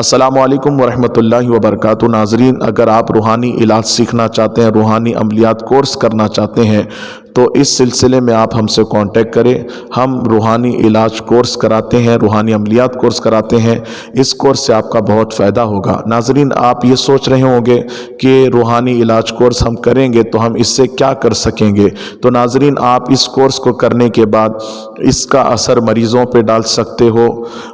السلام علیکم ورحمۃ اللہ وبرکاتہ۔ ناظرین، اگر آپ روحانی علاج سیکھنا چاہتے ہیں، روحانی عملیات کورس کرنا چاہتے ہیں تو اس سلسلے میں آپ ہم سے کانٹیکٹ کریں۔ ہم روحانی علاج کورس کراتے ہیں، روحانی عملیات کورس کراتے ہیں۔ اس کورس سے آپ کا بہت فائدہ ہوگا۔ ناظرین، آپ یہ سوچ رہے ہوں گے کہ روحانی علاج کورس ہم کریں گے تو ہم اس سے کیا کر سکیں گے؟ تو ناظرین، آپ اس کورس کو کرنے کے بعد اس کا اثر مریضوں پہ ڈال سکتے ہو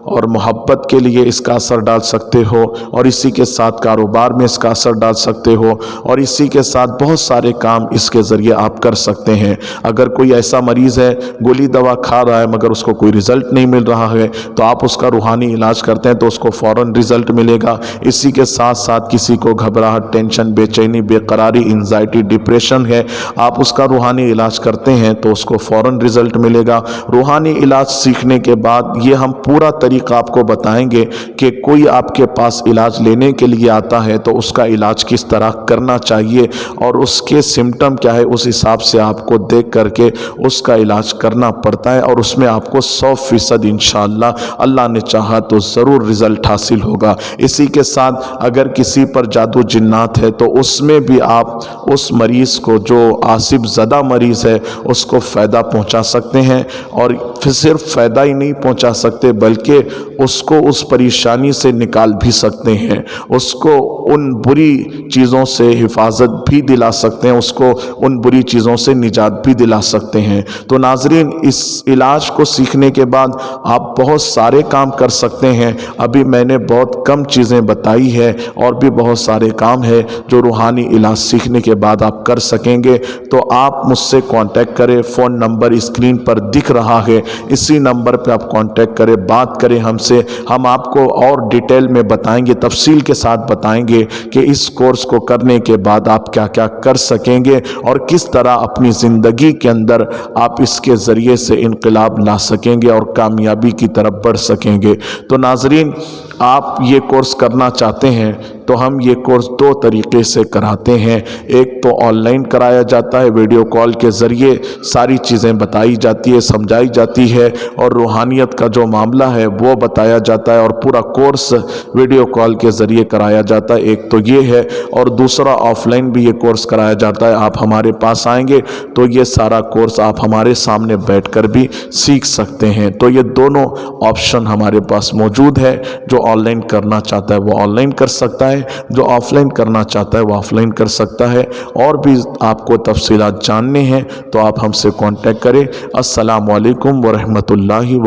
اور محبت کے لیے اس کا اثر ڈال سکتے ہو اور اسی کے ساتھ کاروبار میں اس کا اثر ڈال سکتے ہو اور اسی کے ساتھ بہت سارے کام اس کے ذریعے آپ کر سکتے ہیں۔ اگر کوئی ایسا مریض ہے، گولی دوا کھا رہا ہے، مگر اس کو کوئی رزلٹ نہیں مل رہا ہے، تو آپ اس کا روحانی علاج کرتے ہیں تو اس کو فوراً رزلٹ ملے گا۔ اسی کے ساتھ ساتھ کسی کو گھبراہٹ ٹینشن بے چینی، بے قراری انزائٹی ڈپریشن ہے، آپ اس کا روحانی علاج کرتے ہیں تو اس کو فوراً رزلٹ ملے گا۔ روحانی علاج سیکھنے کے بعد یہ ہم پورا طریقہ آپ کو بتائیں گے کہ کوئی آپ کے پاس علاج لینے کے لیے آتا ہے تو اس کا علاج کس طرح کرنا چاہیے اور اس کے سمٹم کیا ہے، اس حساب سے آپ کو دیکھ کر کے اس کا علاج کرنا پڑتا ہے اور اس میں آپ کو سو فیصد انشاءاللہ اللہ نے چاہا تو ضرور رزلٹ حاصل ہوگا۔ اسی کے ساتھ اگر کسی پر جادو جنات ہے تو اس میں بھی آپ اس مریض کو جو آصف زدہ مریض ہے اس کو فائدہ پہنچا سکتے ہیں اور صرف فائدہ ہی نہیں پہنچا سکتے بلکہ اس کو اس پریشانی سے نکال بھی سکتے ہیں۔ اس کو ان بری چیزوں سے حفاظت بھی دلا سکتے ہیں۔ اس کو ان بری چیزوں سے نجات بھی دلا سکتے ہیں۔ تو ناظرین، اس علاج کو سیکھنے کے بعد آپ بہت سارے کام کر سکتے ہیں۔ ابھی میں نے بہت کم چیزیں بتائی ہے اور بھی بہت سارے کام ہے جو روحانی علاج سیکھنے کے بعد آپ کر سکیں گے۔ تو آپ مجھ سے کانٹیکٹ کریں۔ فون نمبر اسکرین پر دکھ رہا ہے۔ اسی نمبر پہ آپ کانٹیکٹ کریں۔ بات کریں ہم سے۔ ہم آپ کو اور ڈیٹیل میں بتائیں گے، تفصیل کے ساتھ بتائیں گے کہ اس کورس کو کرنے کے بعد آپ کیا کیا کر سکیں گے اور کس طرح اپنی زندگی زندگی کے اندر آپ اس کے ذریعے سے انقلاب لا سکیں گے اور کامیابی کی طرف بڑھ سکیں گے۔ تو ناظرین آپ یہ کورس کرنا چاہتے ہیں تو ہم یہ کورس دو طریقے سے کراتے ہیں۔ ایک تو آن لائن کرایا جاتا ہے، ویڈیو کال کے ذریعے ساری چیزیں بتائی جاتی ہے سمجھائی جاتی ہے اور روحانیت کا جو معاملہ ہے وہ بتایا جاتا ہے اور پورا کورس ویڈیو کال کے ذریعے کرایا جاتا ہے۔ ایک تو یہ ہے اور دوسرا آف لائن بھی یہ کورس کرایا جاتا ہے۔ آپ ہمارے پاس آئیں گے تو یہ سارا کورس آپ ہمارے سامنے بیٹھ کر بھی سیکھ سکتے ہیں۔ تو یہ دونوں آپشن ہمارے پاس موجود ہے جو آن لائن کرنا چاہتا ہے وہ آن لائن کر سکتا ہے، جو آف لائن کرنا چاہتا ہے وہ آف لائن کر سکتا ہے۔ اور بھی آپ کو تفصیلات جاننے ہیں تو آپ ہم سے کانٹیکٹ کریں۔ السلام علیکم ورحمۃ اللہ وبرکاتہ۔